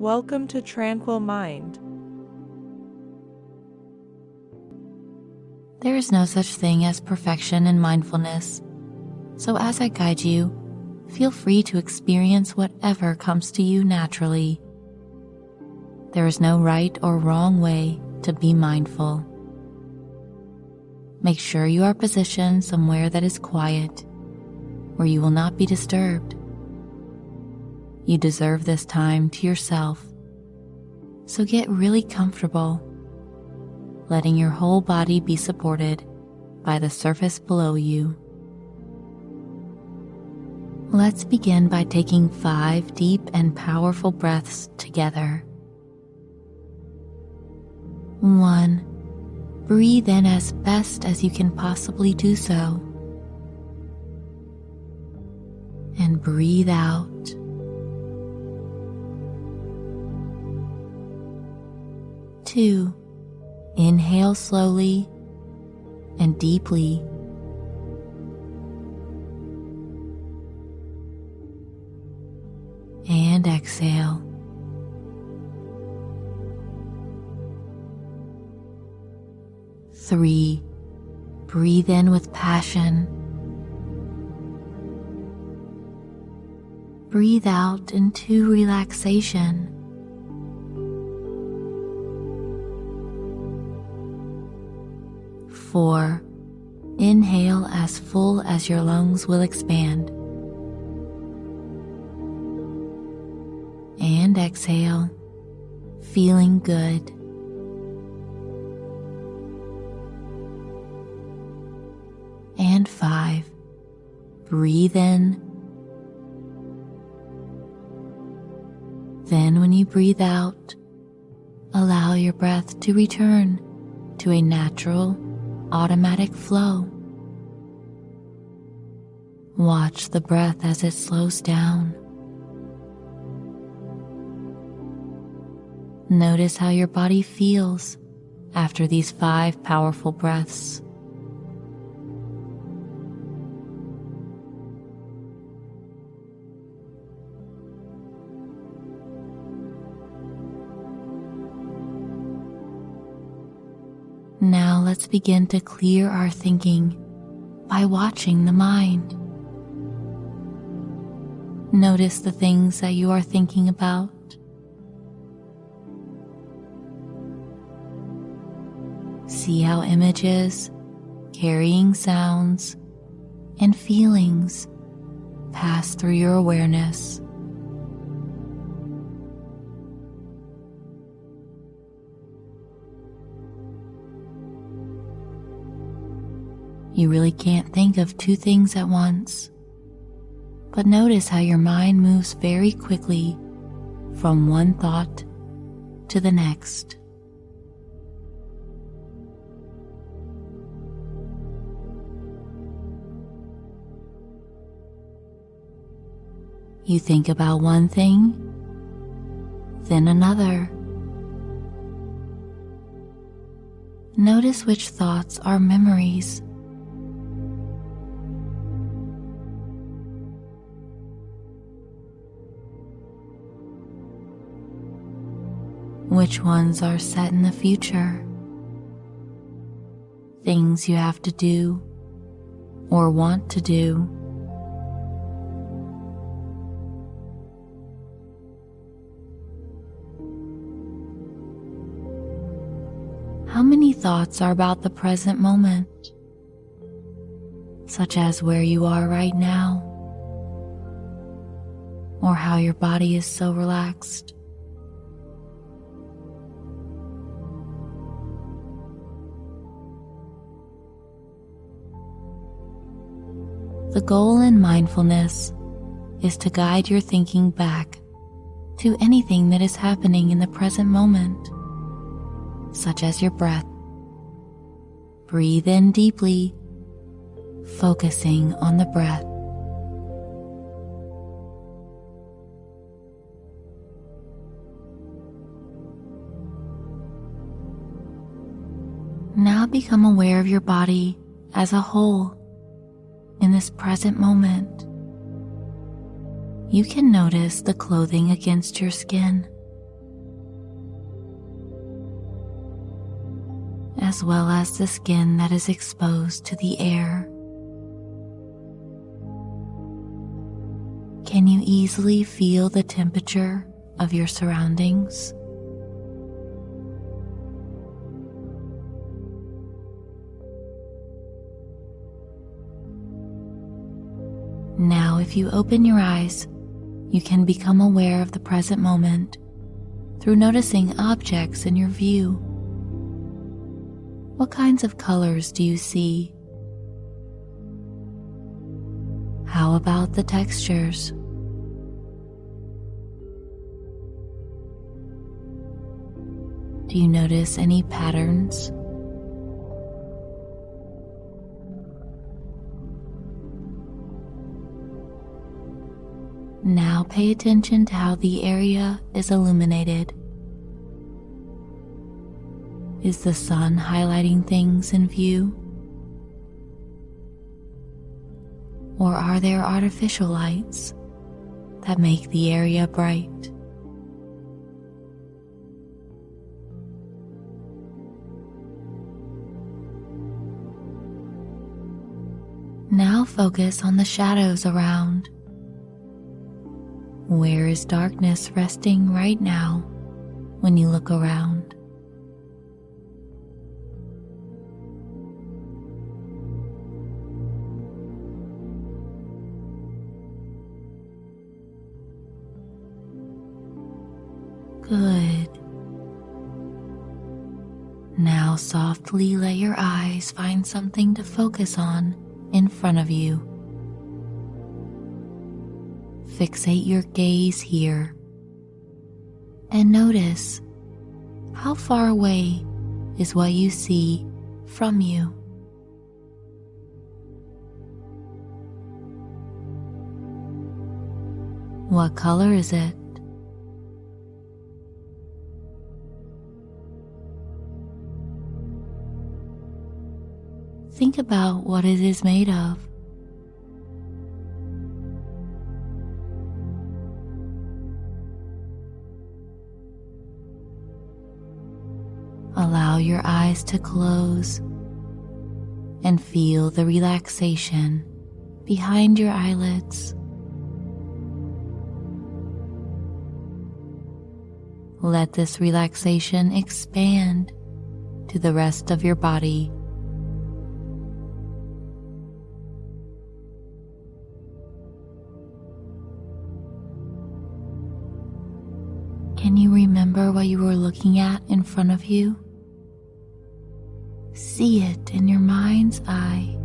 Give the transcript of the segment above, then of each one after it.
Welcome to Tranquil Mind. There is no such thing as perfection in mindfulness. So, as I guide you, feel free to experience whatever comes to you naturally. There is no right or wrong way to be mindful. Make sure you are positioned somewhere that is quiet, where you will not be disturbed. You deserve this time to yourself, so get really comfortable, letting your whole body be supported by the surface below you. Let's begin by taking five deep and powerful breaths together. One, breathe in as best as you can possibly do so. And breathe out. Two, inhale slowly and deeply. And exhale. Three, breathe in with passion. Breathe out into relaxation. Four, inhale as full as your lungs will expand. And exhale, feeling good. and five. Breathe in. Then, when you breathe out, allow your breath to return to a natural, automatic flow. Watch the breath as it slows down. Notice how your body feels after these five powerful breaths. Let's begin to clear our thinking by watching the mind. Notice the things that you are thinking about. See how images, carrying sounds, and feelings pass through your awareness. You really can't think of two things at once. But notice how your mind moves very quickly from one thought to the next. You think about one thing, then another. Notice which thoughts are memories which ones are set in the future, things you have to do or want to do. How many thoughts are about the present moment, such as where you are right now, or how your body is so relaxed? The goal in mindfulness is to guide your thinking back to anything that is happening in the present moment, such as your breath. Breathe in deeply, focusing on the breath. Now become aware of your body as a whole in this present moment. You can notice the clothing against your skin, as well as the skin that is exposed to the air. Can you easily feel the temperature of your surroundings? Now, if you open your eyes, you can become aware of the present moment through noticing objects in your view. What kinds of colors do you see? How about the textures? Do you notice any patterns? Now pay attention to how the area is illuminated. Is the sun highlighting things in view? Or are there artificial lights that make the area bright? Now focus on the shadows around. Where is darkness resting right now when you look around? Good. Now softly let your eyes find something to focus on in front of you. Fixate your gaze here and notice how far away is what you see from you. What color is it? Think about what it is made of. Allow your eyes to close and feel the relaxation behind your eyelids. Let this relaxation expand to the rest of your body. Remember what you were looking at in front of you? See it in your mind's eye.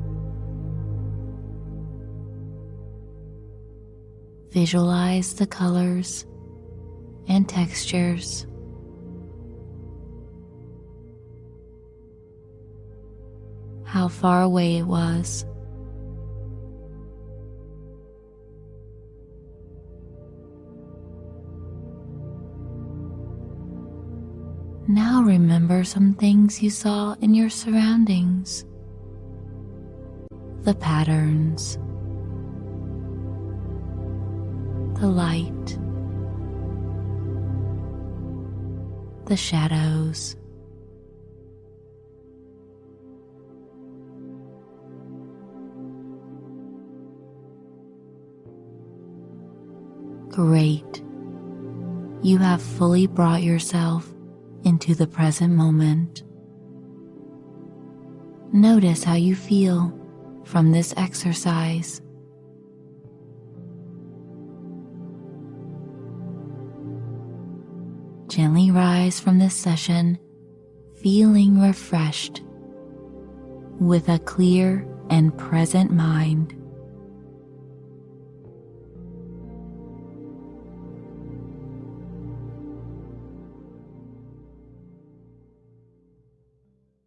Visualize the colors and textures. How far away it was. Now remember some things you saw in your surroundings. The patterns, the light, the shadows. Great. You have fully brought yourself into the present moment. Notice how you feel from this exercise. Gently rise from this session feeling refreshed with a clear and present mind.